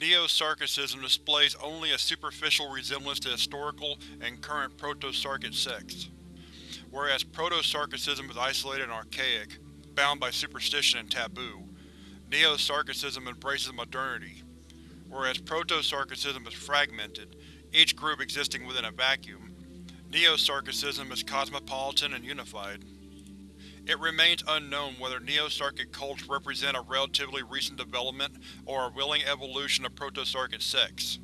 Neo-Sarkicism displays only a superficial resemblance to historical and current Proto-Sarkic sects, whereas Proto-Sarkicism is isolated and archaic, bound by superstition and taboo. Neo-Sarkicism embraces modernity, whereas Proto-Sarkicism is fragmented, each group existing within a vacuum. Neo-Sarkicism is cosmopolitan and unified. It remains unknown whether Neo-Sarkic cults represent a relatively recent development or a willing evolution of Proto-Sarkic sects.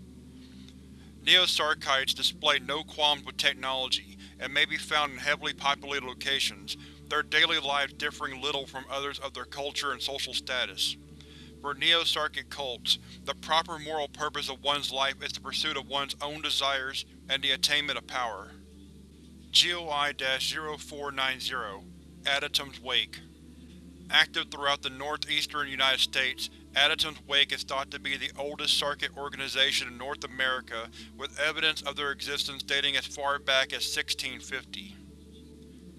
Neo-Sarkites display no qualms with technology and may be found in heavily populated locations, their daily lives differing little from others of their culture and social status. For Neo-Sarkic cults, the proper moral purpose of one's life is the pursuit of one's own desires and the attainment of power. GOI-0490 Adytum's Wake Active throughout the northeastern United States, Adytum's Wake is thought to be the oldest Sarkic organization in North America, with evidence of their existence dating as far back as 1650.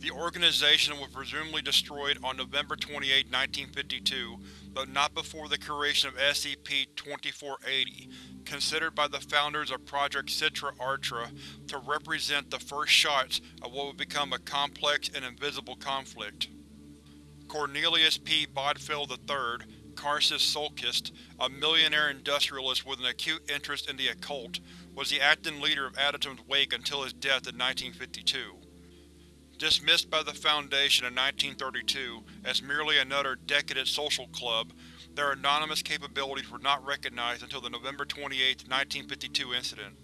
The organization was presumably destroyed on November 28, 1952, but not before the creation of SCP-2480, considered by the founders of Project Citra-Artra to represent the first shots of what would become a complex and invisible conflict. Cornelius P. Bodfield III, Karcist Sulcust, a millionaire industrialist with an acute interest in the occult, was the acting leader of Adytum's Wake until his death in 1952. Dismissed by the Foundation in 1932 as merely another decadent social club, their anomalous capabilities were not recognized until the November 28, 1952 incident.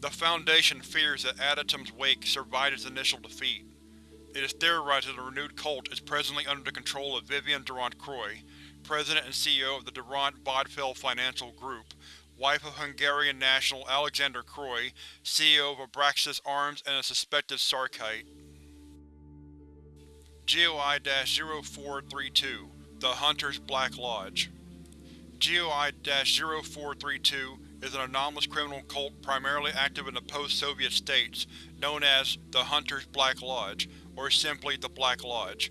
The Foundation fears that Adytum's Wake survived its initial defeat. It is theorized that the renewed cult is presently under the control of Vivian Durant Croy, President and CEO of the Durand Bodfield Financial Group, wife of Hungarian national Alexander Croy, CEO of Abraxas Arms and a suspected Sarkite. GOI-0432 The Hunter's Black Lodge GOI-0432 is an anomalous criminal cult primarily active in the post-Soviet states, known as the Hunter's Black Lodge, or simply the Black Lodge.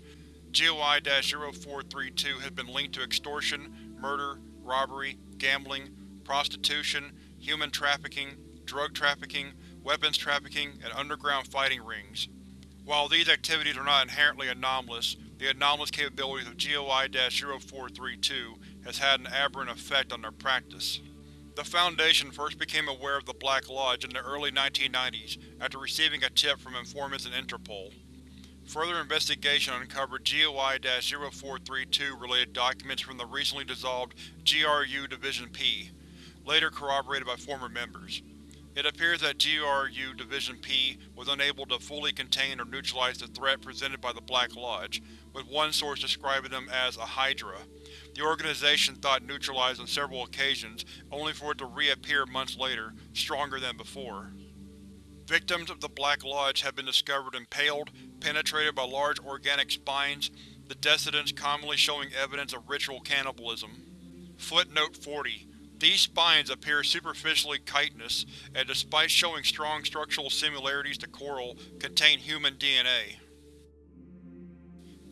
GOI-0432 has been linked to extortion, murder, robbery, gambling, prostitution, human trafficking, drug trafficking, weapons trafficking, and underground fighting rings. While these activities are not inherently anomalous, the anomalous capabilities of GOI-0432 has had an aberrant effect on their practice. The Foundation first became aware of the Black Lodge in the early 1990s after receiving a tip from informants in Interpol. Further investigation uncovered GOI-0432 related documents from the recently dissolved GRU Division P, later corroborated by former members. It appears that GRU Division P was unable to fully contain or neutralize the threat presented by the Black Lodge, with one source describing them as a Hydra. The organization thought neutralized on several occasions, only for it to reappear months later, stronger than before. Victims of the Black Lodge have been discovered impaled, penetrated by large organic spines, the decedents commonly showing evidence of ritual cannibalism. Footnote 40 these spines appear superficially chitinous, and despite showing strong structural similarities to coral, contain human DNA.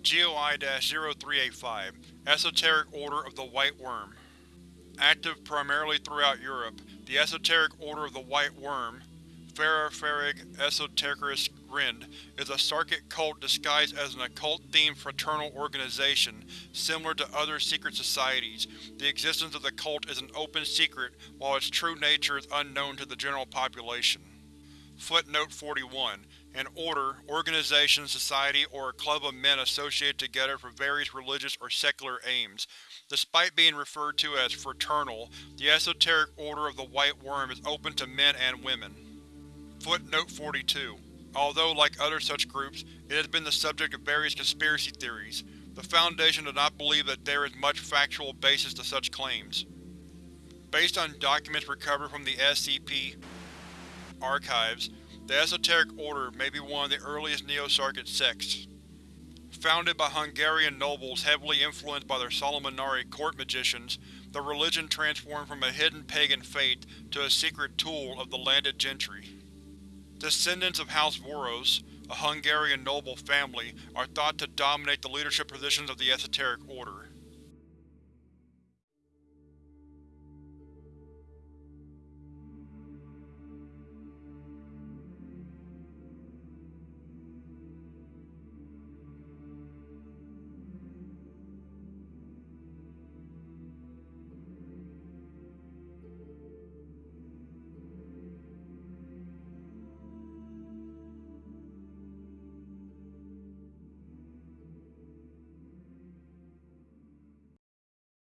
GOI-0385 Esoteric Order of the White Worm Active primarily throughout Europe, the Esoteric Order of the White Worm Ferroferig Esotericus Grind is a Sarkic cult disguised as an occult-themed fraternal organization, similar to other secret societies. The existence of the cult is an open secret, while its true nature is unknown to the general population. Footnote 41 An order, organization, society, or a club of men associated together for various religious or secular aims. Despite being referred to as fraternal, the Esoteric Order of the White Worm is open to men and women. Footnote 42. Although, like other such groups, it has been the subject of various conspiracy theories, the Foundation does not believe that there is much factual basis to such claims. Based on documents recovered from the SCP archives, the Esoteric Order may be one of the earliest Neo-Sarkic sects. Founded by Hungarian nobles heavily influenced by their Solomonari court magicians, the religion transformed from a hidden pagan faith to a secret tool of the landed gentry. Descendants of House Voros, a Hungarian noble family, are thought to dominate the leadership positions of the Esoteric Order.